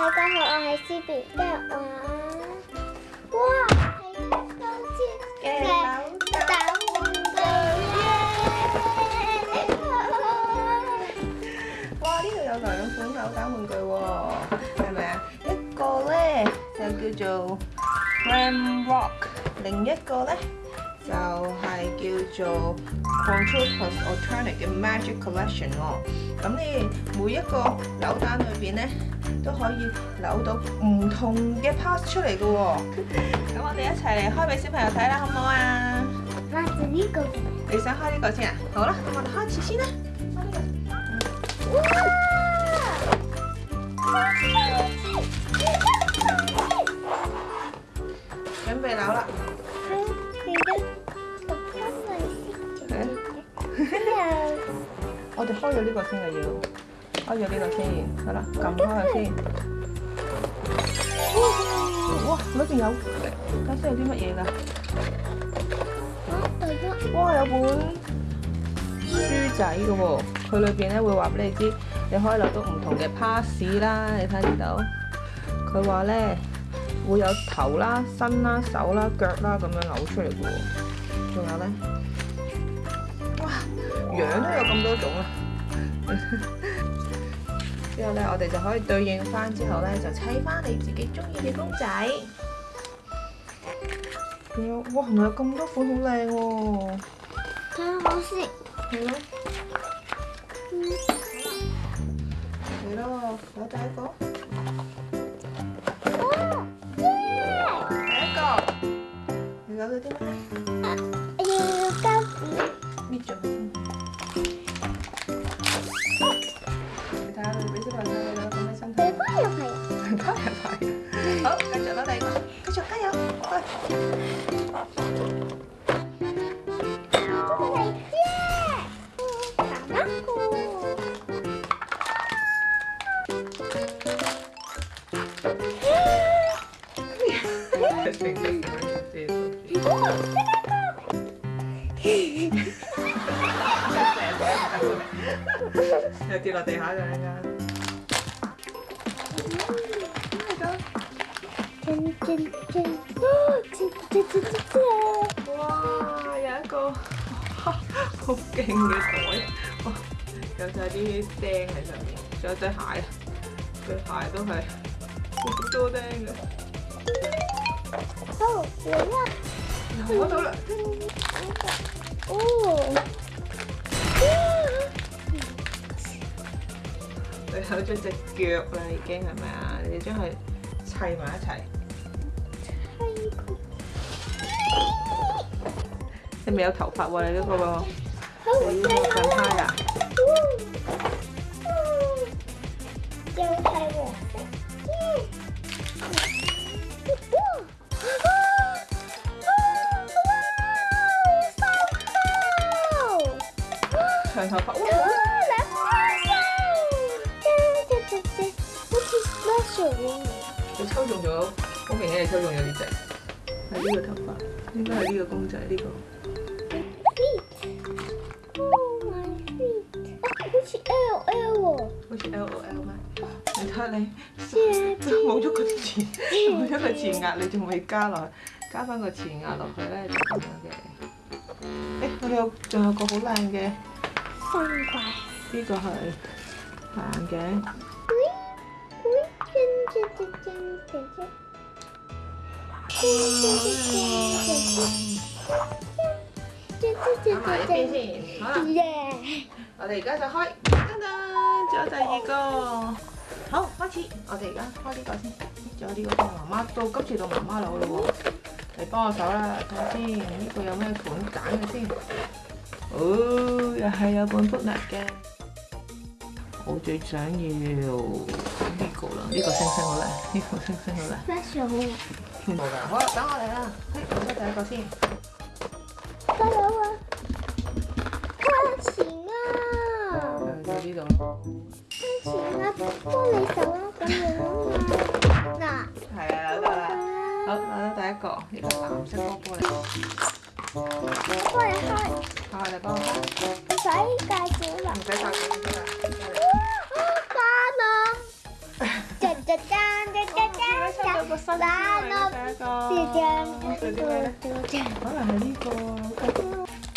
大家好，我系 CB 今日哇系秋嘅扭蛋玩具哇，呢度有两款扭蛋玩具喎，系咪啊？一个咧就叫做 Ram Rock，另一个咧。就係叫做 Control Plus a l t e r n i c 嘅 Magic Collection 喎，咁你每一個扭蛋裏面咧都可以扭到唔同嘅 Pass 出嚟嘅喎，咁我哋一齊嚟開俾小朋友睇啦，好唔好啊？呢個你想開呢個先啊？好啦，咁我哋開始先啦。哇！呢個先嘅要，開咗呢个先，好啦，撳開佢先。哇，裏边有，睇下有啲乜嘢㗎？哇，有本書仔嘅喎，佢裏边咧會話俾你知，你可以攞到唔同嘅 pass 啦，你睇唔到？佢話咧會有頭啦、身啦、手啦、腳啦咁樣嘔出嚟噶喎，仲有咧？哇，樣都有咁多種啊！之后咧，我哋就可以对应翻，之后咧就砌翻你自己中意嘅公仔。哇，我有咁多款，好靓喎！睇下我先。系咯。嚟咯，第一個。第一個。你攞住点啊？啊，要高啲。又跌落地下哇，有一好嘅有晒啲喺对鞋，对鞋都系好多钉嘅。好，我啦。我攞咗哦。你好咗只脚啦，已经系咪啊？你要将佢砌埋一齐。你未有头发喎？你呢个喎？好正。跪趴長頭髮，哇！攔炮！真真真真，好似攔炮。你抽中咗，我明你係抽中咗呢只，系呢個頭髮，應該係呢個公仔呢個。好似 L O L 喎，好似 L O L 咩？你睇下你，冇咗個字，冇咗個字壓，你仲未加落，加翻個字壓落去咧，就咁樣嘅。誒，我有，仲有個好靚嘅。呢个系眼镜。姐姐姐姐姐，我哋而家就开。等等，仲有第二个，好，开始，我哋而家开呢个先，仲有呢个妈妈到，今次到妈妈楼咯喎，你帮我手啦，睇下先，呢个有咩款拣嘅先。哦，又係有本福納嘅。我最想要呢個啦，呢個星星好咧，呢個星星好咧。Special，好，等我嚟啦。嘿，攞得第一個先。加油啊！l o 錢啊！就呢度。咯。錢啊，幫你手啊，咁样啊。嗱，係啊，得啦。好，攞到第一个，呢个蓝色玻璃。玻璃開。卡上 cha c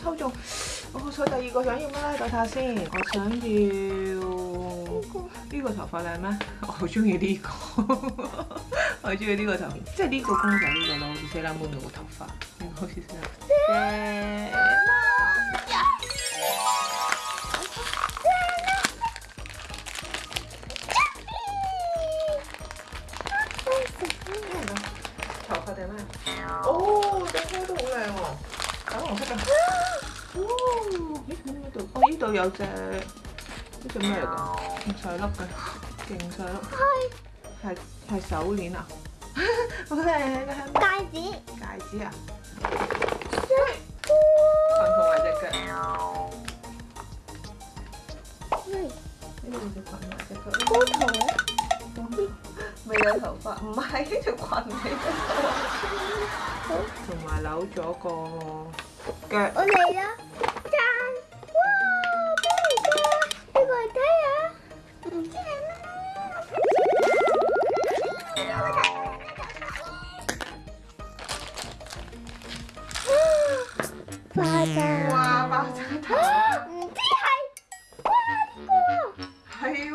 抽中，我彩第二個想要咩咧？等下先，我想要呢個呢個頭髮靚咩？我好中意呢個，我中意呢個頭，即係呢個公仔呢個咯，個頭髮，好似 s 粒妹。l 媽，謝媽，謝媽，謝媽，謝媽，謝媽，謝媽，謝媽，謝媽，謝媽，謝媽，謝媽，謝媽，謝媽，謝媽，粉紅色嘅，哦，咦？呢度，哦，呢度有隻，呢隻咩嚟㗎？細粒嘅，勁細粒，係，係係手鏈啊，好靚啊！戒指，戒指啊，咩？光頭或腳，咩？呢度係光頭或者腳，光頭。未有頭髮，唔係呢條裙係。好，同埋扭咗個腳。我嚟啦！真，哇！邊個？邊個嚟呀？唔知係咩？哇！爆炸！哇！爆炸！唔知係呢個？係喎。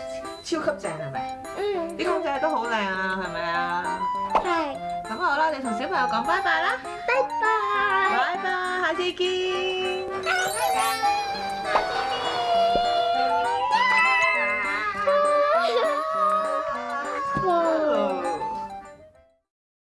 超級正係咪？嗯，啲公仔都好靚啊，係咪啊？係。咁好啦，你同小朋友講拜拜啦！拜拜！拜拜，下次見。拜拜